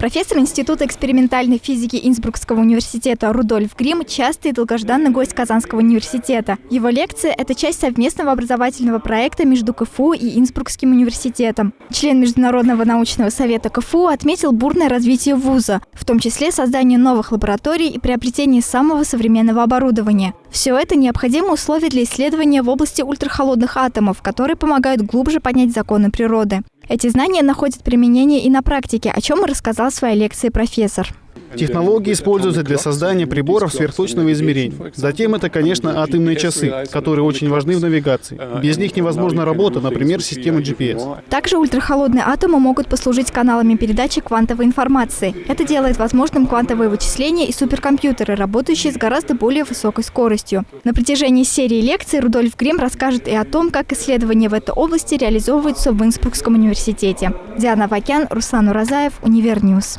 Профессор Института экспериментальной физики Инсбрукского университета Рудольф Грим – частый и долгожданный гость Казанского университета. Его лекция – это часть совместного образовательного проекта между КФУ и Инсбрукским университетом. Член Международного научного совета КФУ отметил бурное развитие вуза, в том числе создание новых лабораторий и приобретение самого современного оборудования. Все это необходимые условия для исследования в области ультрахолодных атомов, которые помогают глубже понять законы природы. Эти знания находят применение и на практике, о чем рассказал в своей лекции профессор. Технологии используются для создания приборов сверхточного измерения. Затем это, конечно, атомные часы, которые очень важны в навигации. Без них невозможна работа, например, системы GPS. Также ультрахолодные атомы могут послужить каналами передачи квантовой информации. Это делает возможным квантовые вычисления и суперкомпьютеры, работающие с гораздо более высокой скоростью. На протяжении серии лекций Рудольф Грим расскажет и о том, как исследования в этой области реализовываются в Инсбрукском университете. Диана Вакян, Руслан Уразаев, Универньюз.